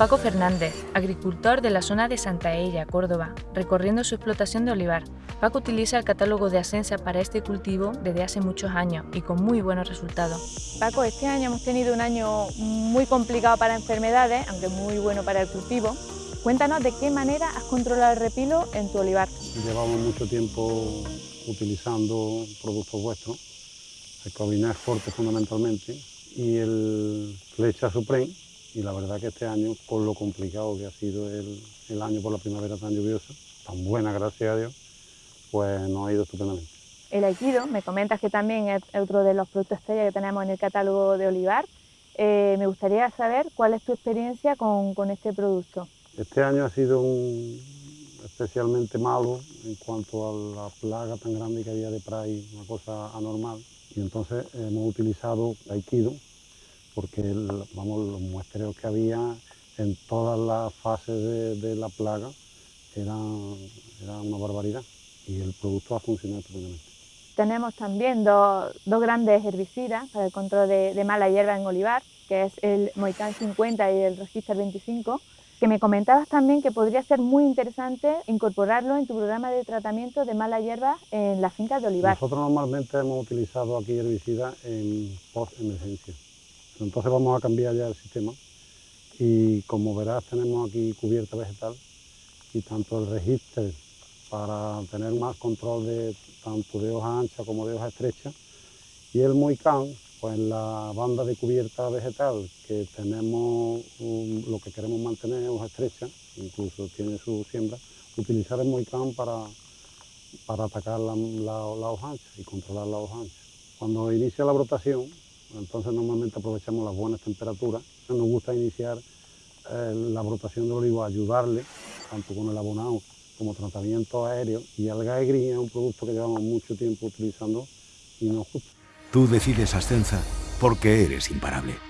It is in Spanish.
Paco Fernández, agricultor de la zona de Santa Ella, Córdoba, recorriendo su explotación de olivar. Paco utiliza el catálogo de Asensa para este cultivo desde hace muchos años y con muy buenos resultados. Paco, este año hemos tenido un año muy complicado para enfermedades, aunque muy bueno para el cultivo. Cuéntanos de qué manera has controlado el repilo en tu olivar. Llevamos mucho tiempo utilizando productos vuestros, el Cobinet Forte fundamentalmente y el Flecha Supreme y la verdad que este año, por lo complicado que ha sido el, el año por la primavera tan lluviosa, tan buena, gracias a Dios, pues nos ha ido estupendamente. El Aikido, me comentas que también es otro de los productos estrella que tenemos en el catálogo de Olivar. Eh, me gustaría saber cuál es tu experiencia con, con, este producto. Este año ha sido un, especialmente malo en cuanto a la plaga tan grande que había de Pride, una cosa anormal. Y entonces hemos utilizado Aikido, porque vamos, los muestreos que había en todas las fases de, de la plaga eran, era una barbaridad y el producto ha funcionado estupendamente. Tenemos también dos, dos, grandes herbicidas para el control de, de, mala hierba en olivar, que es el Moicán 50 y el Register 25, que me comentabas también que podría ser muy interesante incorporarlo en tu programa de tratamiento de mala hierba en las fincas de olivar. Nosotros normalmente hemos utilizado aquí herbicidas en post-emergencia. Entonces vamos a cambiar ya el sistema y como verás tenemos aquí cubierta vegetal y tanto el registro para tener más control de tanto de hoja ancha como de hoja estrecha y el moicán pues la banda de cubierta vegetal que tenemos lo que queremos mantener hoja estrecha, incluso tiene su siembra, utilizar el moicán para, para atacar la, la, la hoja ancha y controlar la hoja ancha. Cuando inicia la brotación, entonces normalmente aprovechamos las buenas temperaturas. Nos gusta iniciar eh, la brotación del olivo, ayudarle, tanto con el abonado como tratamiento aéreo. Y el Green es un producto que llevamos mucho tiempo utilizando y nos gusta. Tú decides Ascensa porque eres imparable.